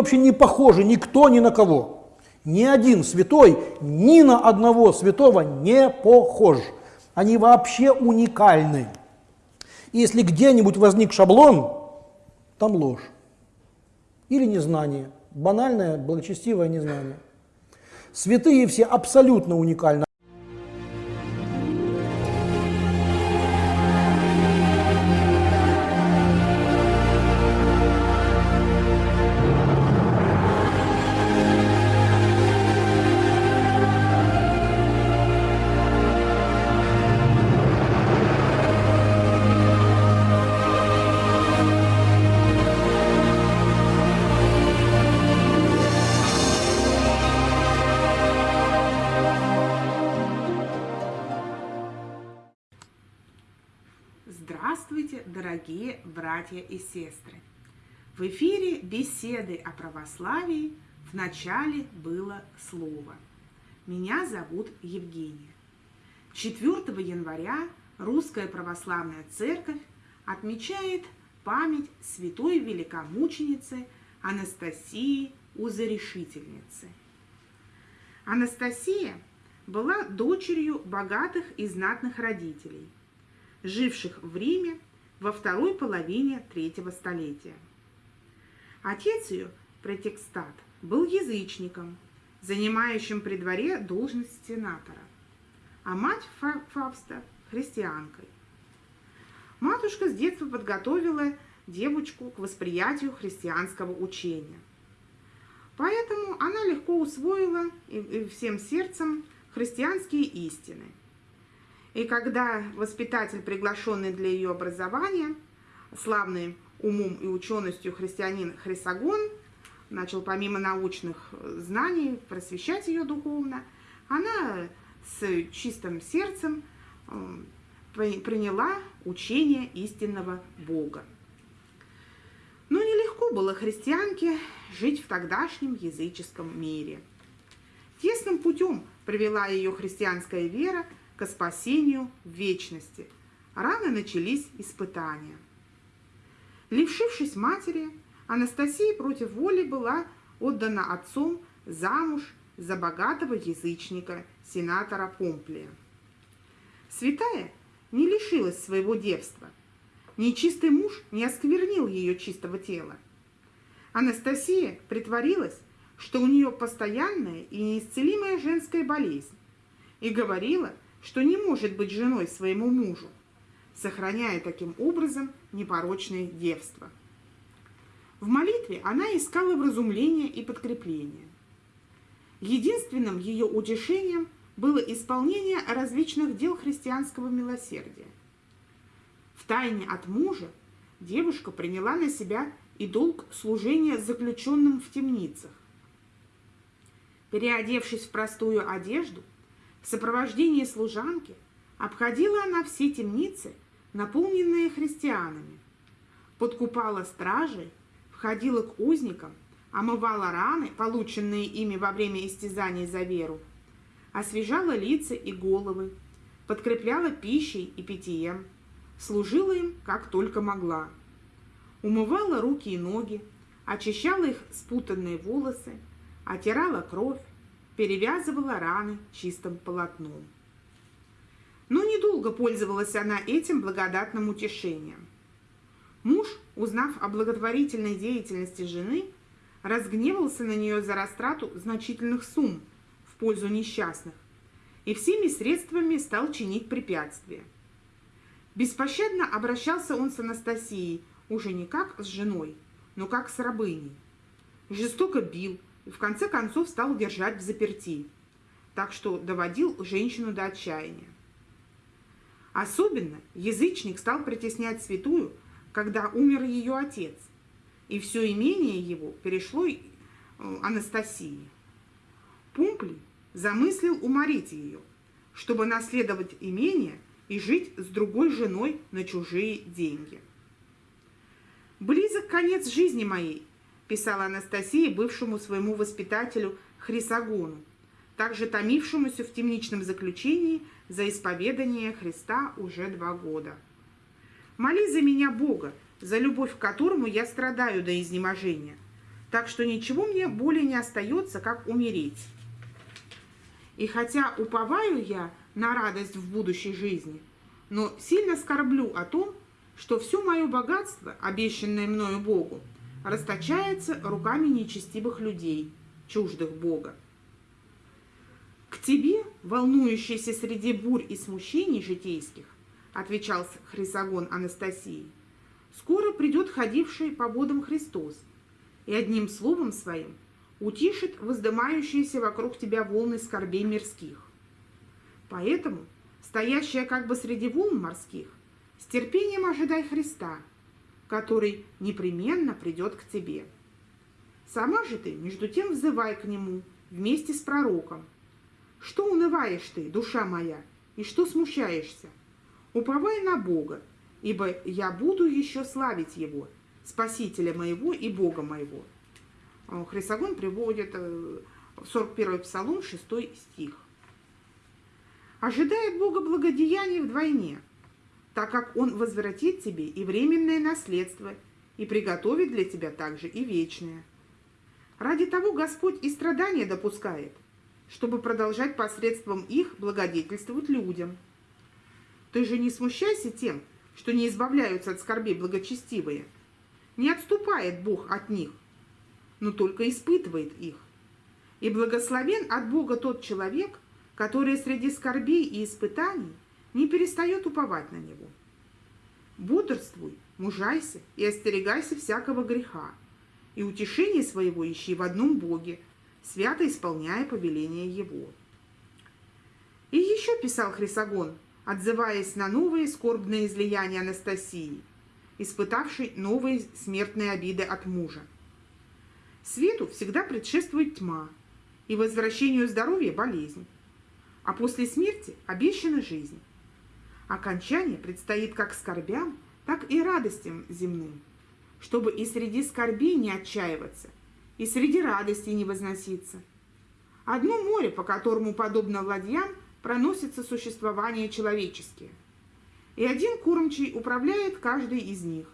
Вообще не похожи никто ни на кого. Ни один святой ни на одного святого не похож. Они вообще уникальны. И если где-нибудь возник шаблон, там ложь. Или незнание. Банальное, благочестивое незнание. Святые все абсолютно уникальны. Братья и сестры! В эфире беседы о православии в начале было слово. Меня зовут Евгения. 4 января Русская Православная Церковь отмечает память святой великомученицы Анастасии Узарешительницы. Анастасия была дочерью богатых и знатных родителей – живших в Риме во второй половине третьего столетия. Отец ее, протекстат, был язычником, занимающим при дворе должность сенатора, а мать Фавста – христианкой. Матушка с детства подготовила девочку к восприятию христианского учения. Поэтому она легко усвоила и всем сердцем христианские истины – и когда воспитатель, приглашенный для ее образования, славный умом и ученостью христианин Хрисогон, начал помимо научных знаний просвещать ее духовно, она с чистым сердцем э, приняла учение истинного Бога. Но нелегко было христианке жить в тогдашнем языческом мире. Тесным путем привела ее христианская вера – к спасению вечности. Рано начались испытания. Лишившись матери, Анастасия против воли была отдана отцом замуж за богатого язычника, сенатора Помплия. Святая не лишилась своего девства. Нечистый муж не осквернил ее чистого тела. Анастасия притворилась, что у нее постоянная и неисцелимая женская болезнь, и говорила, что не может быть женой своему мужу, сохраняя таким образом непорочное девство. В молитве она искала вразумления и подкрепления. Единственным ее утешением было исполнение различных дел христианского милосердия. В тайне от мужа девушка приняла на себя и долг служения заключенным в темницах. Переодевшись в простую одежду, в сопровождении служанки обходила она все темницы, наполненные христианами, подкупала стражей, входила к узникам, омывала раны, полученные ими во время истязаний за веру, освежала лица и головы, подкрепляла пищей и питьем, служила им как только могла. Умывала руки и ноги, очищала их спутанные волосы, отирала кровь, перевязывала раны чистым полотном. Но недолго пользовалась она этим благодатным утешением. Муж, узнав о благотворительной деятельности жены, разгневался на нее за растрату значительных сумм в пользу несчастных и всеми средствами стал чинить препятствия. Беспощадно обращался он с Анастасией уже не как с женой, но как с рабыней. Жестоко бил, и в конце концов стал держать в заперти, так что доводил женщину до отчаяния. Особенно язычник стал притеснять святую, когда умер ее отец, и все имение его перешло э, Анастасии. Пумплий замыслил уморить ее, чтобы наследовать имение и жить с другой женой на чужие деньги. «Близок конец жизни моей», писала Анастасия бывшему своему воспитателю Хрисогону, также томившемуся в темничном заключении за исповедание Христа уже два года. «Моли за меня Бога, за любовь к которому я страдаю до изнеможения. так что ничего мне более не остается, как умереть. И хотя уповаю я на радость в будущей жизни, но сильно скорблю о том, что все мое богатство, обещанное мною Богу, расточается руками нечестивых людей, чуждых Бога. К тебе, волнующийся среди бурь и смущений житейских, отвечал Хрисогон Анастасии, скоро придет ходивший по водам Христос, и одним словом своим утишит воздымающиеся вокруг тебя волны скорбей мирских. Поэтому, стоящая как бы среди волн морских, с терпением ожидай Христа, который непременно придет к тебе. Сама же ты, между тем, взывай к Нему вместе с пророком. Что унываешь ты, душа моя, и что смущаешься? Уповай на Бога, ибо я буду еще славить Его, Спасителя моего и Бога моего. Хрисогон приводит э, в 41 Псалом 6 стих. Ожидает Бога благодеяний вдвойне, так как Он возвратит тебе и временное наследство, и приготовит для тебя также и вечное. Ради того Господь и страдания допускает, чтобы продолжать посредством их благодетельствовать людям. Ты же не смущайся тем, что не избавляются от скорбей благочестивые. Не отступает Бог от них, но только испытывает их. И благословен от Бога тот человек, который среди скорбей и испытаний не перестает уповать на Него. Бодрствуй, мужайся и остерегайся всякого греха, и утешение своего ищи в одном Боге, свято исполняя повеление Его. И еще писал Хрисогон, отзываясь на новые скорбные излияния Анастасии, испытавшей новые смертные обиды от мужа. Свету всегда предшествует тьма, и возвращению здоровья – болезнь, а после смерти – обещана жизнь. Окончание предстоит как скорбям, так и радостям земным, чтобы и среди скорбей не отчаиваться, и среди радостей не возноситься. Одно море, по которому, подобно ладьям, проносится существование человеческие, и один кормчий управляет каждой из них.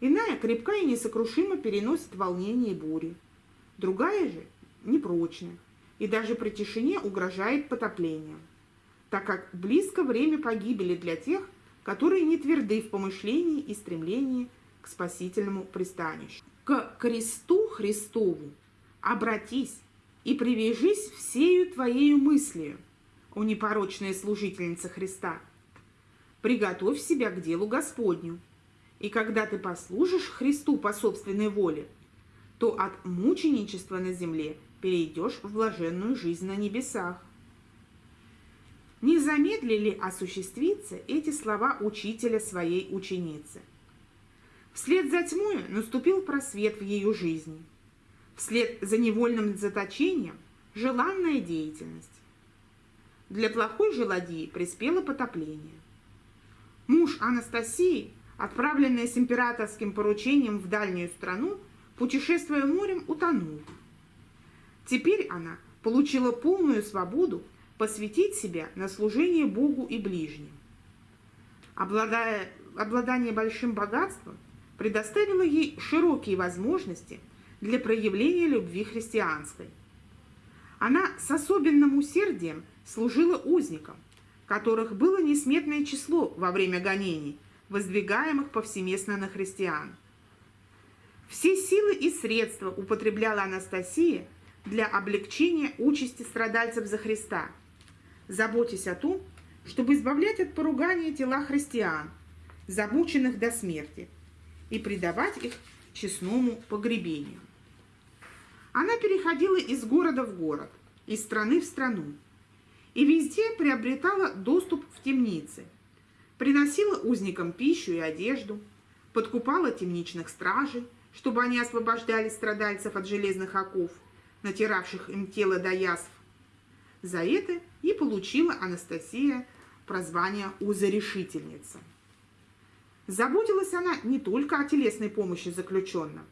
Иная крепка и несокрушимо переносит волнение и бури. Другая же непрочна и даже при тишине угрожает потоплением, так как близко время погибели для тех, которые не тверды в помышлении и стремлении к спасительному пристанищу. К кресту Христову обратись и привяжись всею твоею мыслью, о непорочная служительница Христа. Приготовь себя к делу Господню, и когда ты послужишь Христу по собственной воле, то от мученичества на земле перейдешь в блаженную жизнь на небесах. Не замедлили осуществиться эти слова учителя своей ученицы. Вслед за тьмой наступил просвет в ее жизни. Вслед за невольным заточением – желанная деятельность. Для плохой же ладьи приспело потопление. Муж Анастасии – отправленная с императорским поручением в дальнюю страну, путешествуя морем, утонул. Теперь она получила полную свободу посвятить себя на служение Богу и ближним. Обладая, обладание большим богатством предоставило ей широкие возможности для проявления любви христианской. Она с особенным усердием служила узникам, которых было несметное число во время гонений – воздвигаемых повсеместно на христиан. Все силы и средства употребляла Анастасия для облегчения участи страдальцев за Христа, заботясь о том, чтобы избавлять от поругания тела христиан, замученных до смерти, и предавать их честному погребению. Она переходила из города в город, из страны в страну, и везде приобретала доступ в темницы – приносила узникам пищу и одежду, подкупала темничных стражей, чтобы они освобождали страдальцев от железных оков, натиравших им тело до язв. За это и получила Анастасия прозвание «узорешительница». Заботилась она не только о телесной помощи заключенным,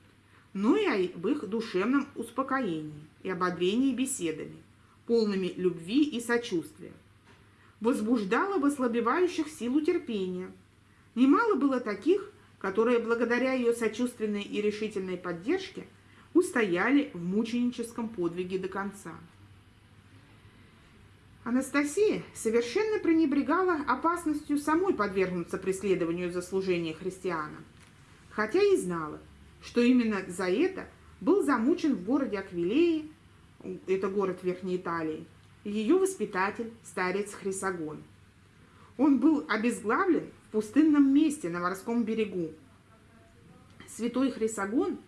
но и об их душевном успокоении и ободрении беседами, полными любви и сочувствия возбуждала в ослабевающих силу терпения. Немало было таких, которые благодаря ее сочувственной и решительной поддержке устояли в мученическом подвиге до конца. Анастасия совершенно пренебрегала опасностью самой подвергнуться преследованию за служение христианам, хотя и знала, что именно за это был замучен в городе Аквилее, это город Верхней Италии, ее воспитатель, старец Хрисогон. Он был обезглавлен в пустынном месте на морском берегу. Святой Хрисогон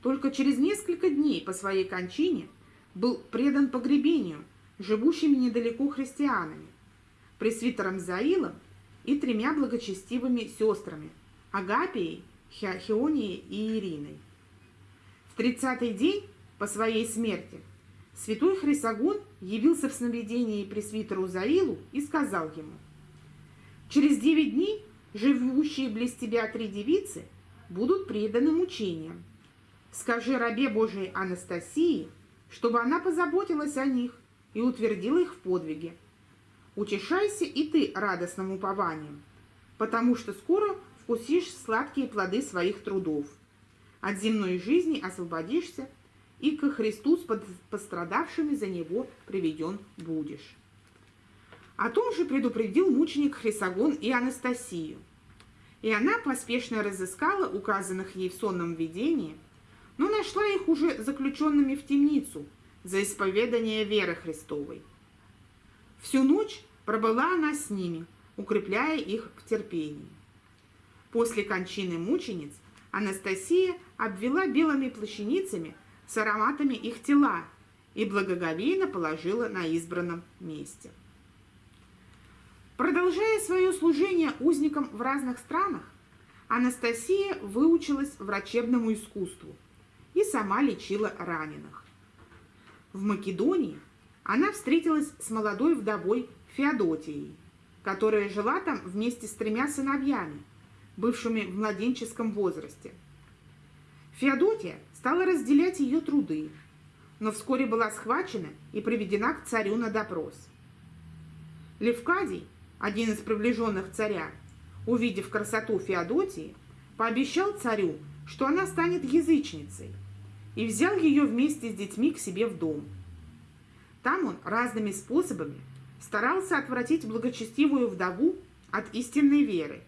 только через несколько дней по своей кончине был предан погребению живущими недалеко христианами, пресвитером Заилом и тремя благочестивыми сестрами Агапией, Хионией и Ириной. В тридцатый день по своей смерти святой Хрисогон явился в сновидении пресвитеру Заилу и сказал ему, «Через девять дней живущие близ тебя три девицы будут преданы мучениям. Скажи рабе Божией Анастасии, чтобы она позаботилась о них и утвердила их в подвиге. Утешайся и ты радостным упованием, потому что скоро вкусишь сладкие плоды своих трудов. От земной жизни освободишься, и ко Христу с пострадавшими за него приведен будешь. О том же предупредил мученик Хрисогон и Анастасию. И она поспешно разыскала указанных ей в сонном видении, но нашла их уже заключенными в темницу за исповедание веры Христовой. Всю ночь пробыла она с ними, укрепляя их в терпении. После кончины мучениц Анастасия обвела белыми плащаницами с ароматами их тела и благоговейно положила на избранном месте. Продолжая свое служение узникам в разных странах, Анастасия выучилась врачебному искусству и сама лечила раненых. В Македонии она встретилась с молодой вдовой Феодотией, которая жила там вместе с тремя сыновьями, бывшими в младенческом возрасте. Феодотия стала разделять ее труды, но вскоре была схвачена и приведена к царю на допрос. Левкадий один из приближенных царя, увидев красоту Феодотии, пообещал царю, что она станет язычницей, и взял ее вместе с детьми к себе в дом. Там он разными способами старался отвратить благочестивую вдову от истинной веры,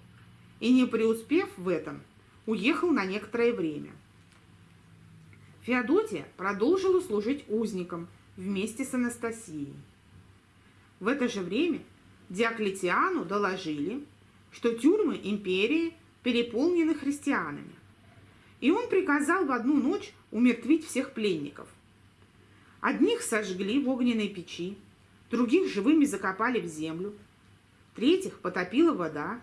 и, не преуспев в этом, уехал на некоторое время. Феодотия продолжила служить узником вместе с Анастасией. В это же время Диоклетиану доложили, что тюрьмы империи переполнены христианами. И он приказал в одну ночь умертвить всех пленников. Одних сожгли в огненной печи, других живыми закопали в землю, третьих потопила вода,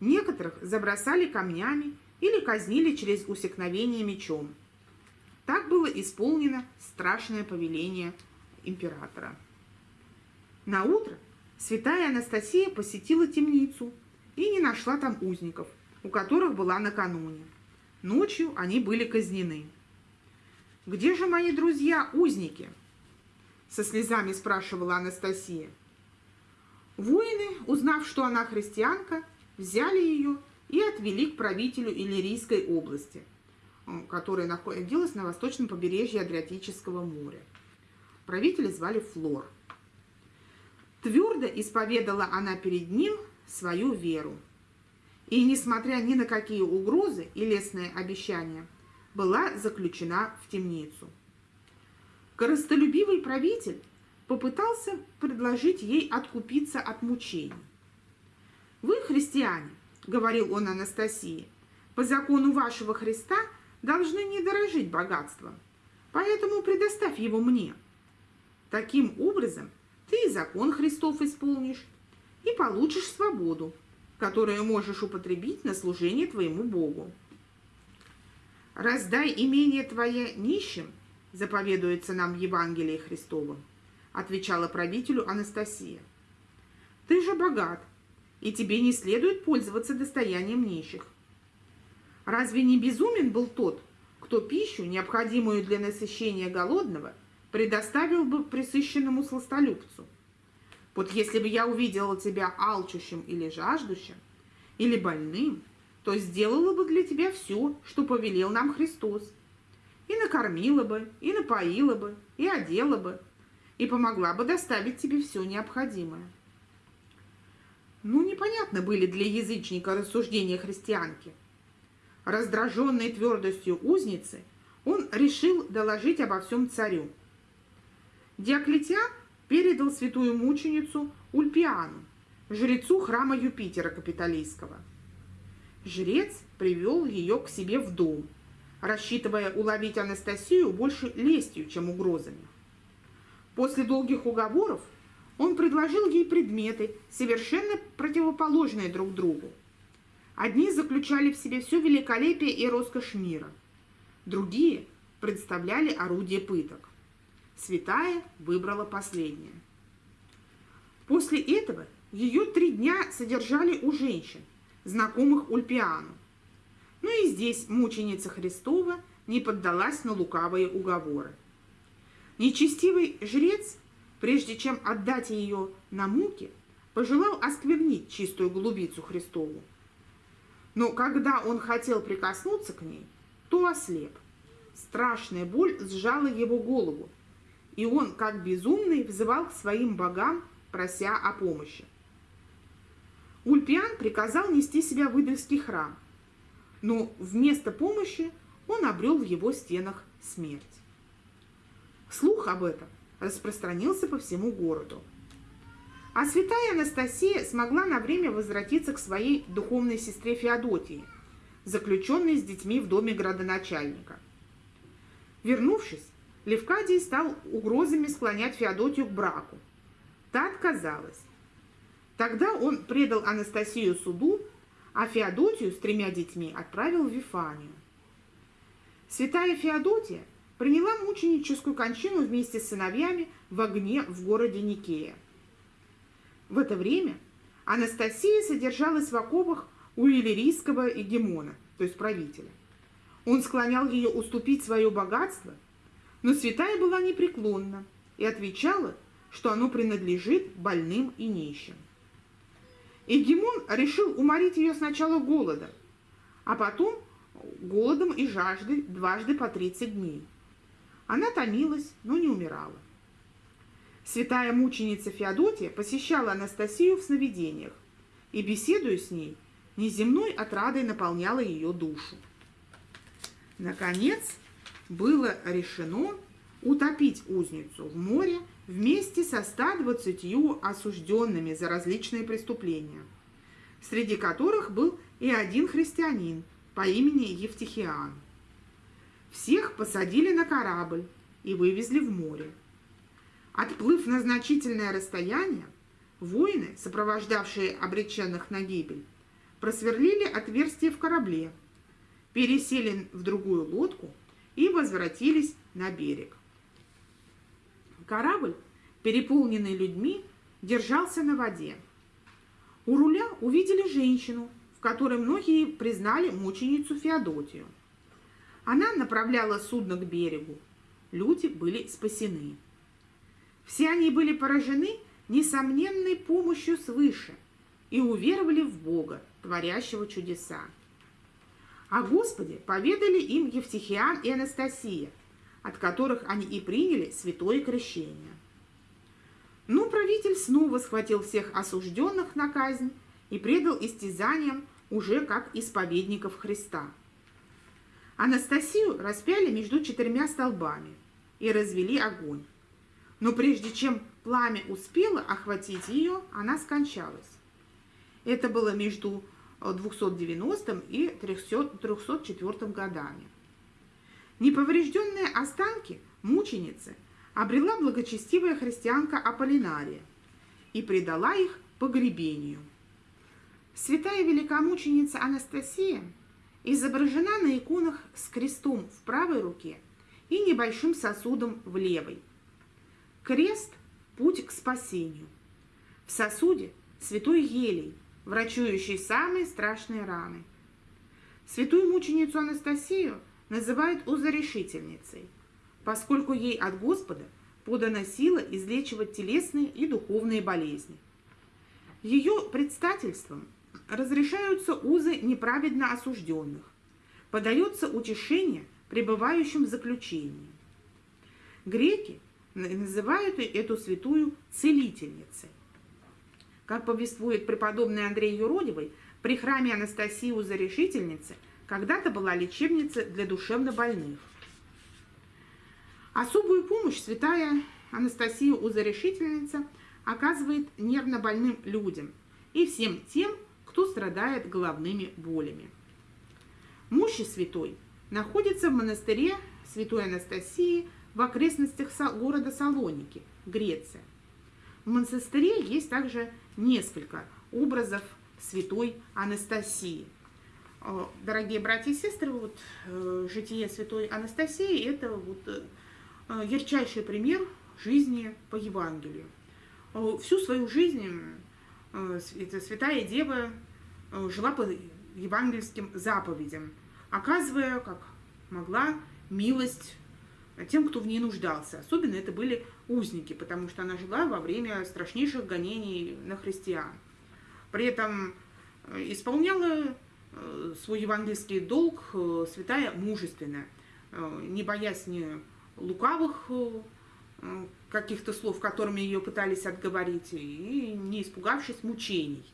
некоторых забросали камнями или казнили через усекновение мечом. Так было исполнено страшное повеление императора. На утро Святая Анастасия посетила темницу и не нашла там узников, у которых была накануне. Ночью они были казнены. «Где же мои друзья-узники?» Со слезами спрашивала Анастасия. Воины, узнав, что она христианка, взяли ее и отвели к правителю Иллирийской области, которая находилась на восточном побережье Адриатического моря. Правителя звали Флор – Твердо исповедала она перед ним свою веру. И, несмотря ни на какие угрозы и лестные обещания, была заключена в темницу. Коростолюбивый правитель попытался предложить ей откупиться от мучений. «Вы, христиане, — говорил он Анастасии, — по закону вашего Христа должны не дорожить богатством, поэтому предоставь его мне. Таким образом, ты и закон Христов исполнишь, и получишь свободу, которую можешь употребить на служение твоему Богу. «Раздай имение твое нищим», заповедуется нам в Евангелии Христовом, отвечала правителю Анастасия. «Ты же богат, и тебе не следует пользоваться достоянием нищих. Разве не безумен был тот, кто пищу, необходимую для насыщения голодного, предоставил бы присыщенному сластолюбцу. Вот если бы я увидела тебя алчущим или жаждущим, или больным, то сделала бы для тебя все, что повелел нам Христос. И, накормила бы, и напоила бы, и одела бы, и помогла бы доставить тебе все необходимое. Ну, непонятно были для язычника рассуждения христианки. Раздраженной твердостью узницы, он решил доложить обо всем царю. Диоклетиан передал святую мученицу Ульпиану, жрецу храма Юпитера Капитолийского. Жрец привел ее к себе в дом, рассчитывая уловить Анастасию больше лестью, чем угрозами. После долгих уговоров он предложил ей предметы, совершенно противоположные друг другу. Одни заключали в себе все великолепие и роскошь мира, другие представляли орудие пыток. Святая выбрала последнее. После этого ее три дня содержали у женщин, знакомых Ульпиану. Но и здесь мученица Христова не поддалась на лукавые уговоры. Нечестивый жрец, прежде чем отдать ее на муки, пожелал осквернить чистую голубицу Христову. Но когда он хотел прикоснуться к ней, то ослеп. Страшная боль сжала его голову, и он, как безумный, взывал к своим богам, прося о помощи. Ульпиан приказал нести себя в Идольский храм, но вместо помощи он обрел в его стенах смерть. Слух об этом распространился по всему городу. А святая Анастасия смогла на время возвратиться к своей духовной сестре Феодотии, заключенной с детьми в доме градоначальника. Вернувшись, Левкадий стал угрозами склонять Феодотию к браку. Та отказалась. Тогда он предал Анастасию суду, а Феодотию с тремя детьми отправил в Вифанию. Святая Феодотия приняла мученическую кончину вместе с сыновьями в огне в городе Никея. В это время Анастасия содержалась в оковах у иллирийского эгемона, то есть правителя. Он склонял ее уступить свое богатство, но святая была непреклонна и отвечала, что оно принадлежит больным и нищим. Эгемон решил уморить ее сначала голодом, а потом голодом и жаждой дважды по 30 дней. Она томилась, но не умирала. Святая мученица Феодотия посещала Анастасию в сновидениях и, беседуя с ней, неземной отрадой наполняла ее душу. Наконец, было решено утопить узницу в море вместе со 120 осужденными за различные преступления, среди которых был и один христианин по имени Евтихиан. Всех посадили на корабль и вывезли в море. Отплыв на значительное расстояние, воины, сопровождавшие обреченных на гибель, просверлили отверстие в корабле, пересели в другую лодку и возвратились на берег. Корабль, переполненный людьми, держался на воде. У руля увидели женщину, в которой многие признали мученицу Феодотию. Она направляла судно к берегу. Люди были спасены. Все они были поражены несомненной помощью свыше и уверовали в Бога, творящего чудеса. О Господе поведали им Евтихиан и Анастасия, от которых они и приняли святое крещение. Но правитель снова схватил всех осужденных на казнь и предал истязаниям уже как исповедников Христа. Анастасию распяли между четырьмя столбами и развели огонь но прежде чем пламя успело охватить ее, она скончалась. Это было между 290 и 304 годами. Неповрежденные останки мученицы обрела благочестивая христианка Аполлинария и предала их погребению. Святая великомученица Анастасия изображена на иконах с крестом в правой руке и небольшим сосудом в левой. Крест – путь к спасению. В сосуде – святой елей, врачующий самые страшные раны. Святую мученицу Анастасию называют узорешительницей, поскольку ей от Господа подана сила излечивать телесные и духовные болезни. Ее предстательством разрешаются узы неправедно осужденных, подается утешение пребывающим в заключении. Греки называют эту святую целительницей. Как повествует преподобный Андрей Юродивый, при храме Анастасии Узарешительницы когда-то была лечебница для душевнобольных. Особую помощь святая Анастасия Узарешительница оказывает нервно больным людям и всем тем, кто страдает головными болями. Мощи святой находится в монастыре Святой Анастасии в окрестностях города Салоники, Греция. В монастыре есть также несколько образов святой Анастасии. Э, дорогие братья и сестры, вот э, житие святой Анастасии – это вот э, ярчайший пример жизни по Евангелию. Всю свою жизнь эта святая дева жила по евангельским заповедям, оказывая, как могла, милость тем, кто в ней нуждался. Особенно это были узники, потому что она жила во время страшнейших гонений на христиан. При этом исполняла свой евангельский долг э, святая мужественно, не боясь ни лукавых каких-то слов, которыми ее пытались отговорить, и не испугавшись мучений.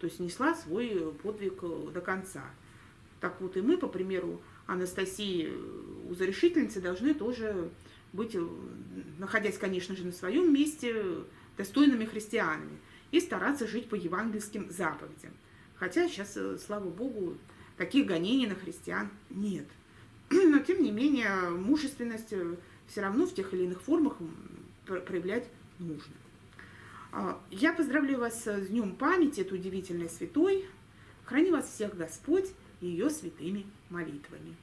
То есть несла свой подвиг до конца. Так вот и мы, по примеру Анастасии Узарешительницы, должны тоже быть, находясь, конечно же, на своем месте, достойными христианами и стараться жить по евангельским заповедям. Хотя сейчас, э, слава богу, таких гонений на христиан нет. Но, тем не менее, мужественность э, все равно в тех или иных формах проявлять нужно. А, я поздравляю вас с Днем памяти, этой удивительной святой. Храни вас всех Господь ее святыми молитвами.